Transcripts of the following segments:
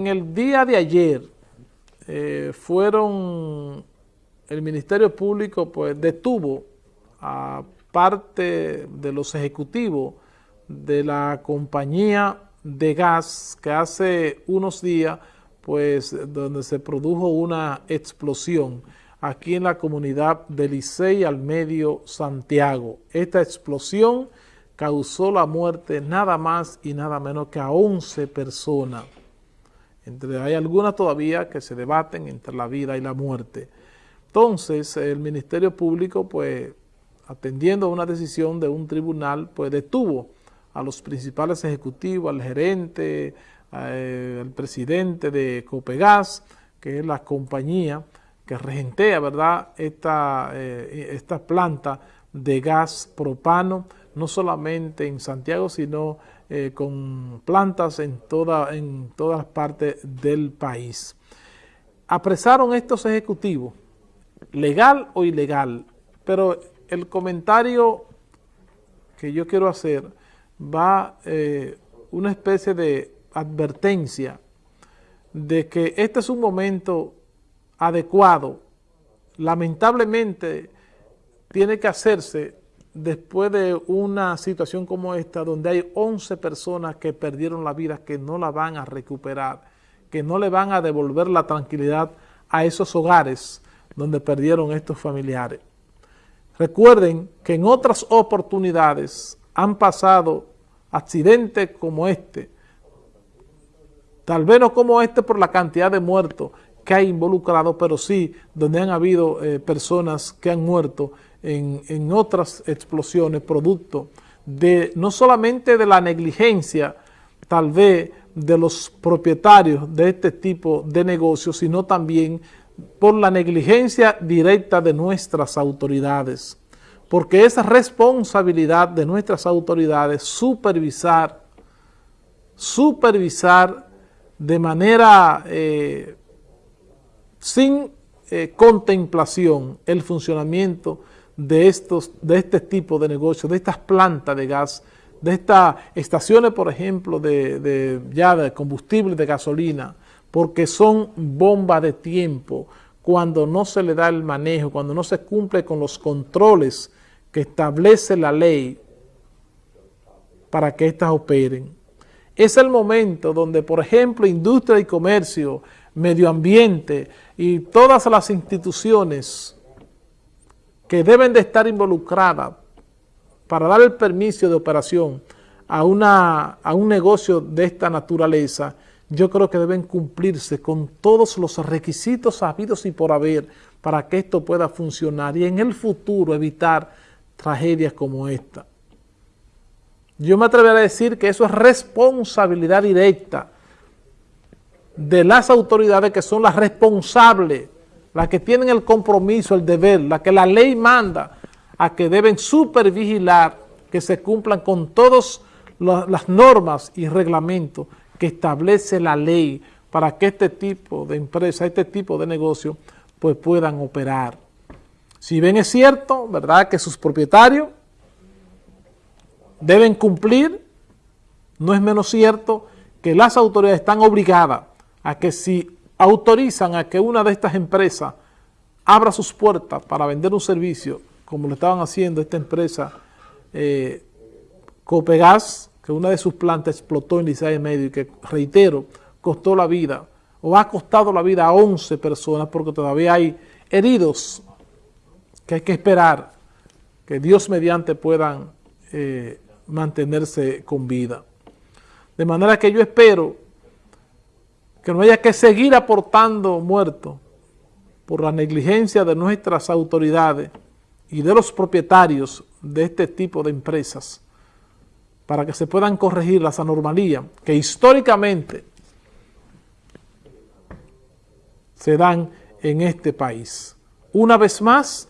En el día de ayer eh, fueron, el Ministerio Público pues detuvo a parte de los ejecutivos de la compañía de gas que hace unos días pues donde se produjo una explosión aquí en la comunidad de Licey al medio Santiago. Esta explosión causó la muerte nada más y nada menos que a 11 personas. Hay algunas todavía que se debaten entre la vida y la muerte. Entonces, el Ministerio Público, pues, atendiendo a una decisión de un tribunal, pues detuvo a los principales ejecutivos, al gerente, eh, al presidente de Copegas, que es la compañía que regentea, ¿verdad?, esta, eh, esta planta de gas propano, no solamente en Santiago, sino eh, con plantas en, toda, en todas partes del país. Apresaron estos ejecutivos, legal o ilegal, pero el comentario que yo quiero hacer va eh, una especie de advertencia de que este es un momento adecuado, lamentablemente tiene que hacerse después de una situación como esta, donde hay 11 personas que perdieron la vida, que no la van a recuperar, que no le van a devolver la tranquilidad a esos hogares donde perdieron estos familiares. Recuerden que en otras oportunidades han pasado accidentes como este, tal vez no como este por la cantidad de muertos que hay involucrado, pero sí donde han habido eh, personas que han muerto en, otras explosiones producto de no solamente de la negligencia, tal vez de los propietarios de este tipo de negocios, sino también por la negligencia directa de nuestras autoridades. Porque es responsabilidad de nuestras autoridades supervisar, supervisar de manera eh, sin eh, contemplación el funcionamiento de, estos, de este tipo de negocios, de estas plantas de gas, de estas estaciones, por ejemplo, de, ya de combustible, de gasolina, porque son bombas de tiempo cuando no se le da el manejo, cuando no se cumple con los controles que establece la ley para que éstas operen. Es el momento donde, por ejemplo, industria y comercio, medio ambiente y todas las instituciones que deben de estar involucradas para dar el permiso de operación a, una, a un negocio de esta naturaleza, yo creo que deben cumplirse con todos los requisitos habidos y por haber para que esto pueda funcionar y en el futuro evitar tragedias como esta. Yo me atrevería a decir que eso es responsabilidad directa de las autoridades que son las responsables las que tienen el compromiso, el deber, la que la ley manda a que deben supervigilar que se cumplan con todas las normas y reglamentos que establece la ley para que este tipo de empresa, este tipo de negocio, pues puedan operar. Si bien es cierto, ¿verdad?, que sus propietarios deben cumplir, no es menos cierto que las autoridades están obligadas a que si autorizan a que una de estas empresas abra sus puertas para vender un servicio, como lo estaban haciendo esta empresa eh, Copegas, que una de sus plantas explotó en Licey Medio y que, reitero, costó la vida, o ha costado la vida a 11 personas porque todavía hay heridos que hay que esperar que Dios mediante puedan eh, mantenerse con vida. De manera que yo espero que no haya que seguir aportando muertos por la negligencia de nuestras autoridades y de los propietarios de este tipo de empresas para que se puedan corregir las anomalías que históricamente se dan en este país. Una vez más,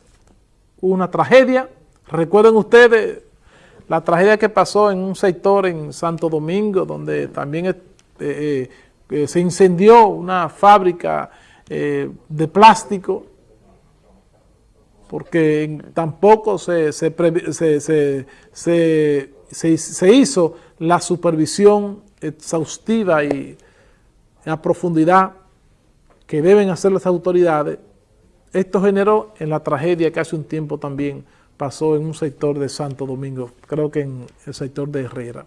una tragedia. Recuerden ustedes la tragedia que pasó en un sector en Santo Domingo, donde también eh, se incendió una fábrica eh, de plástico porque tampoco se, se, hizo la supervisión exhaustiva y a profundidad que deben hacer las autoridades, esto generó en la tragedia que hace un tiempo también pasó en un sector de Santo Domingo, creo que en el sector de Herrera.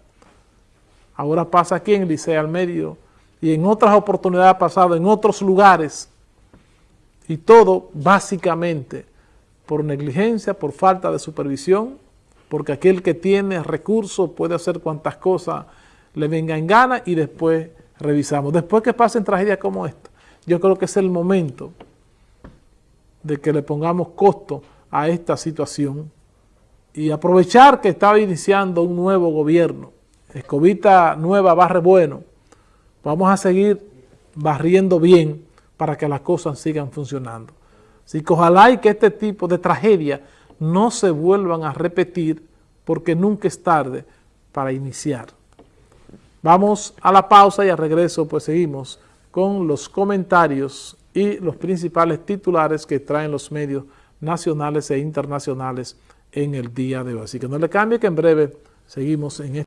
Ahora pasa aquí en Licea al Medio y en otras oportunidades ha pasado en otros lugares y todo básicamente por negligencia, por falta de supervisión, porque aquel que tiene recursos puede hacer cuantas cosas le venga en gana y después revisamos. Después que pasen tragedias como esta, yo creo que es el momento de que le pongamos costo a esta situación y aprovechar que estaba iniciando un nuevo gobierno. Escobita nueva barre bueno. Vamos a seguir barriendo bien para que las cosas sigan funcionando. Así que ojalá y que este tipo de tragedia no se vuelvan a repetir porque nunca es tarde para iniciar. Vamos a la pausa y al regreso pues seguimos con los comentarios y los principales titulares que traen los medios nacionales e internacionales en el día de hoy. Así que no le cambie que en breve seguimos en este